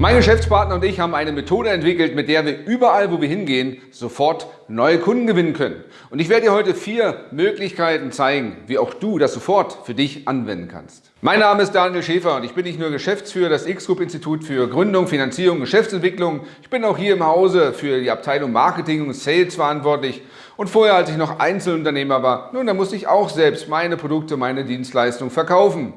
Mein Geschäftspartner und ich haben eine Methode entwickelt, mit der wir überall, wo wir hingehen, sofort neue Kunden gewinnen können. Und ich werde dir heute vier Möglichkeiten zeigen, wie auch du das sofort für dich anwenden kannst. Mein Name ist Daniel Schäfer und ich bin nicht nur Geschäftsführer des X-Group Institut für Gründung, Finanzierung, Geschäftsentwicklung. Ich bin auch hier im Hause für die Abteilung Marketing und Sales verantwortlich. Und vorher, als ich noch Einzelunternehmer war, nun, da musste ich auch selbst meine Produkte, meine Dienstleistungen verkaufen.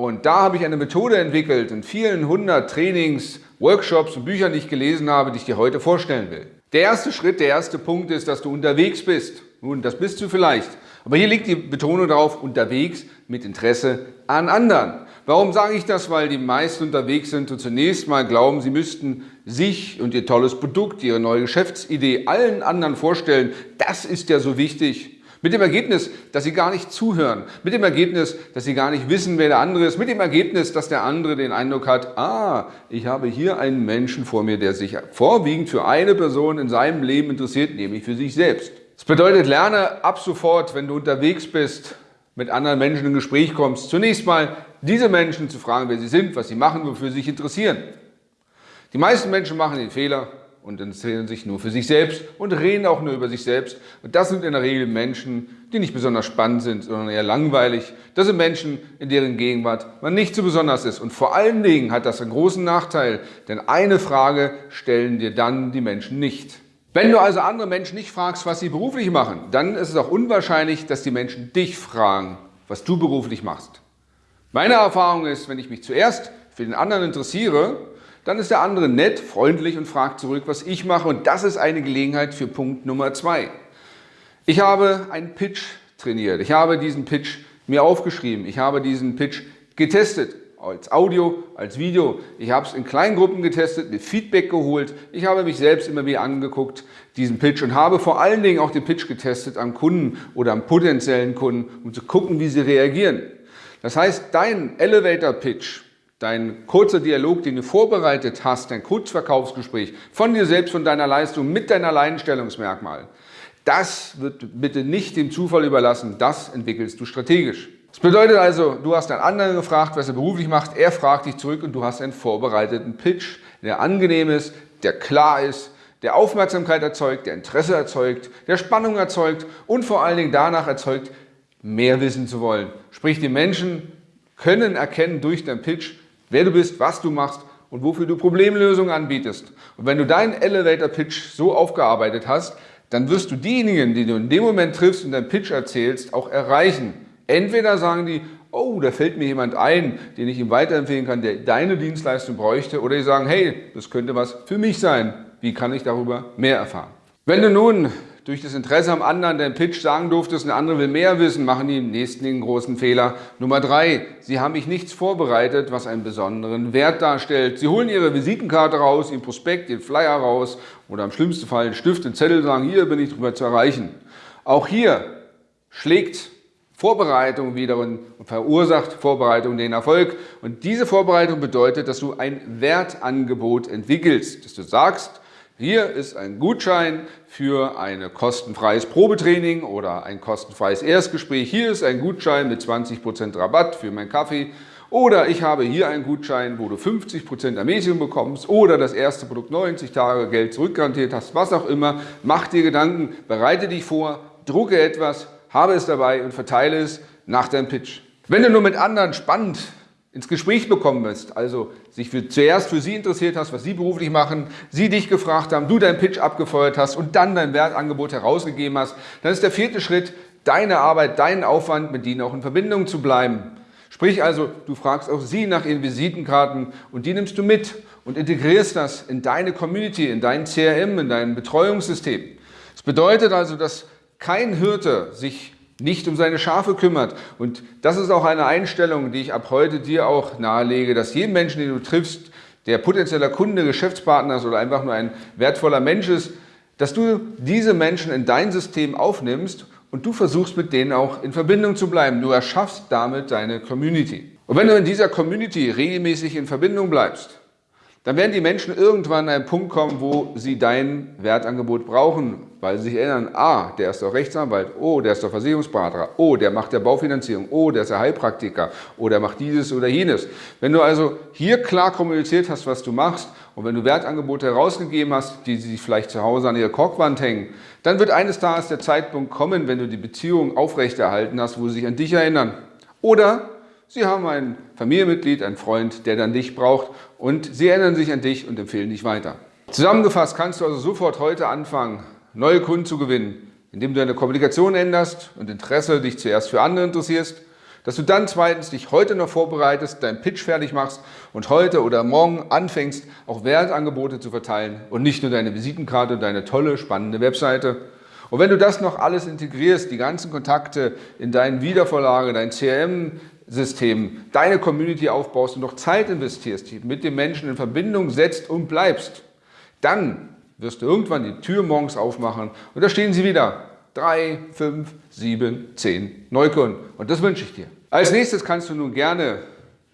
Und da habe ich eine Methode entwickelt in vielen hundert Trainings, Workshops und Büchern, die ich gelesen habe, die ich dir heute vorstellen will. Der erste Schritt, der erste Punkt ist, dass du unterwegs bist. Nun, das bist du vielleicht. Aber hier liegt die Betonung darauf, unterwegs mit Interesse an anderen. Warum sage ich das? Weil die meisten unterwegs sind und zunächst mal glauben, sie müssten sich und ihr tolles Produkt, ihre neue Geschäftsidee allen anderen vorstellen. Das ist ja so wichtig. Mit dem Ergebnis, dass sie gar nicht zuhören. Mit dem Ergebnis, dass sie gar nicht wissen, wer der andere ist. Mit dem Ergebnis, dass der andere den Eindruck hat, ah, ich habe hier einen Menschen vor mir, der sich vorwiegend für eine Person in seinem Leben interessiert, nämlich für sich selbst. Das bedeutet, lerne ab sofort, wenn du unterwegs bist, mit anderen Menschen in Gespräch kommst, zunächst mal diese Menschen zu fragen, wer sie sind, was sie machen, wofür sie sich interessieren. Die meisten Menschen machen den Fehler, und interessieren sich nur für sich selbst und reden auch nur über sich selbst. Und das sind in der Regel Menschen, die nicht besonders spannend sind, sondern eher langweilig. Das sind Menschen, in deren Gegenwart man nicht so besonders ist. Und vor allen Dingen hat das einen großen Nachteil, denn eine Frage stellen dir dann die Menschen nicht. Wenn du also andere Menschen nicht fragst, was sie beruflich machen, dann ist es auch unwahrscheinlich, dass die Menschen dich fragen, was du beruflich machst. Meine Erfahrung ist, wenn ich mich zuerst für den anderen interessiere, dann ist der andere nett, freundlich und fragt zurück, was ich mache. Und das ist eine Gelegenheit für Punkt Nummer zwei. Ich habe einen Pitch trainiert. Ich habe diesen Pitch mir aufgeschrieben. Ich habe diesen Pitch getestet. Als Audio, als Video. Ich habe es in kleinen Gruppen getestet, mir Feedback geholt. Ich habe mich selbst immer wieder angeguckt, diesen Pitch und habe vor allen Dingen auch den Pitch getestet am Kunden oder am potenziellen Kunden, um zu gucken, wie sie reagieren. Das heißt, dein Elevator Pitch dein kurzer Dialog, den du vorbereitet hast, dein Kurzverkaufsgespräch von dir selbst, von deiner Leistung mit deinem Alleinstellungsmerkmal, das wird bitte nicht dem Zufall überlassen, das entwickelst du strategisch. Das bedeutet also, du hast einen anderen gefragt, was er beruflich macht, er fragt dich zurück und du hast einen vorbereiteten Pitch, der angenehm ist, der klar ist, der Aufmerksamkeit erzeugt, der Interesse erzeugt, der Spannung erzeugt und vor allen Dingen danach erzeugt, mehr wissen zu wollen. Sprich, die Menschen können erkennen durch deinen Pitch, wer du bist, was du machst und wofür du Problemlösungen anbietest. Und wenn du deinen Elevator Pitch so aufgearbeitet hast, dann wirst du diejenigen, die du in dem Moment triffst und deinen Pitch erzählst, auch erreichen. Entweder sagen die, oh, da fällt mir jemand ein, den ich ihm weiterempfehlen kann, der deine Dienstleistung bräuchte, oder die sagen, hey, das könnte was für mich sein. Wie kann ich darüber mehr erfahren? Wenn du nun durch das Interesse am anderen den Pitch sagen durftest, der andere will mehr wissen, machen die im nächsten den großen Fehler. Nummer drei, sie haben mich nichts vorbereitet, was einen besonderen Wert darstellt. Sie holen ihre Visitenkarte raus, ihren Prospekt, den Flyer raus oder im schlimmsten Fall einen Stift, einen Zettel, sagen, hier bin ich drüber zu erreichen. Auch hier schlägt Vorbereitung wiederum und verursacht Vorbereitung den Erfolg. Und diese Vorbereitung bedeutet, dass du ein Wertangebot entwickelst, dass du sagst, hier ist ein Gutschein für ein kostenfreies Probetraining oder ein kostenfreies Erstgespräch. Hier ist ein Gutschein mit 20% Rabatt für meinen Kaffee. Oder ich habe hier einen Gutschein, wo du 50% Ermäßigung bekommst oder das erste Produkt 90 Tage Geld zurückgarantiert hast, was auch immer. Mach dir Gedanken, bereite dich vor, drucke etwas, habe es dabei und verteile es nach deinem Pitch. Wenn du nur mit anderen spannend ins Gespräch bekommen bist, also sich für, zuerst für sie interessiert hast, was sie beruflich machen, sie dich gefragt haben, du deinen Pitch abgefeuert hast und dann dein Wertangebot herausgegeben hast, dann ist der vierte Schritt, deine Arbeit, deinen Aufwand, mit denen auch in Verbindung zu bleiben. Sprich also, du fragst auch sie nach ihren Visitenkarten und die nimmst du mit und integrierst das in deine Community, in dein CRM, in dein Betreuungssystem. Das bedeutet also, dass kein Hirte sich nicht um seine Schafe kümmert. Und das ist auch eine Einstellung, die ich ab heute dir auch nahelege, dass jeden Menschen, den du triffst, der potenzieller Kunde, Geschäftspartner ist oder einfach nur ein wertvoller Mensch ist, dass du diese Menschen in dein System aufnimmst und du versuchst mit denen auch in Verbindung zu bleiben. Du erschaffst damit deine Community. Und wenn du in dieser Community regelmäßig in Verbindung bleibst, dann werden die Menschen irgendwann an einen Punkt kommen, wo sie dein Wertangebot brauchen, weil sie sich erinnern, ah, der ist doch Rechtsanwalt, oh, der ist doch Versicherungsberater, oh, der macht der Baufinanzierung, oh, der ist der Heilpraktiker, oh, der macht dieses oder jenes. Wenn du also hier klar kommuniziert hast, was du machst und wenn du Wertangebote herausgegeben hast, die sie vielleicht zu Hause an ihrer Korkwand hängen, dann wird eines Tages der Zeitpunkt kommen, wenn du die Beziehung aufrechterhalten hast, wo sie sich an dich erinnern. Oder Sie haben ein Familienmitglied, einen Freund, der dann dich braucht und Sie erinnern sich an dich und empfehlen dich weiter. Zusammengefasst kannst du also sofort heute anfangen, neue Kunden zu gewinnen, indem du deine Kommunikation änderst und Interesse dich zuerst für andere interessierst, dass du dann zweitens dich heute noch vorbereitest, deinen Pitch fertig machst und heute oder morgen anfängst, auch Wertangebote zu verteilen und nicht nur deine Visitenkarte und deine tolle, spannende Webseite. Und wenn du das noch alles integrierst, die ganzen Kontakte in deinen Wiedervorlage, dein CRM, System deine Community aufbaust und noch Zeit investierst, mit den Menschen in Verbindung setzt und bleibst, dann wirst du irgendwann die Tür morgens aufmachen und da stehen sie wieder. Drei, fünf, sieben, zehn Neukunden. Und das wünsche ich dir. Als nächstes kannst du nun gerne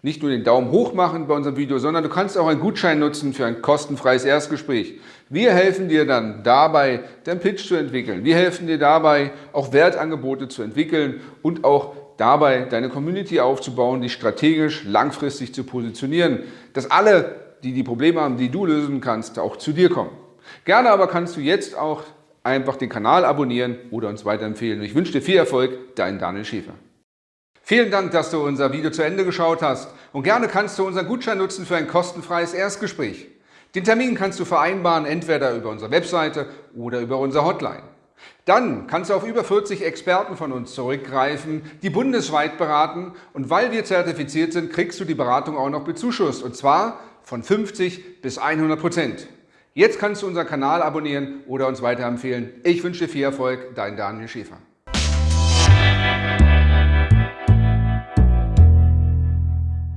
nicht nur den Daumen hoch machen bei unserem Video, sondern du kannst auch einen Gutschein nutzen für ein kostenfreies Erstgespräch. Wir helfen dir dann dabei, deinen Pitch zu entwickeln. Wir helfen dir dabei, auch Wertangebote zu entwickeln und auch dabei, deine Community aufzubauen, dich strategisch langfristig zu positionieren, dass alle, die die Probleme haben, die du lösen kannst, auch zu dir kommen. Gerne aber kannst du jetzt auch einfach den Kanal abonnieren oder uns weiterempfehlen. Ich wünsche dir viel Erfolg, dein Daniel Schäfer. Vielen Dank, dass du unser Video zu Ende geschaut hast und gerne kannst du unseren Gutschein nutzen für ein kostenfreies Erstgespräch. Den Termin kannst du vereinbaren, entweder über unsere Webseite oder über unsere Hotline. Dann kannst du auf über 40 Experten von uns zurückgreifen, die bundesweit beraten und weil wir zertifiziert sind, kriegst du die Beratung auch noch bezuschusst und zwar von 50 bis 100 Prozent. Jetzt kannst du unseren Kanal abonnieren oder uns weiterempfehlen. Ich wünsche dir viel Erfolg, dein Daniel Schäfer.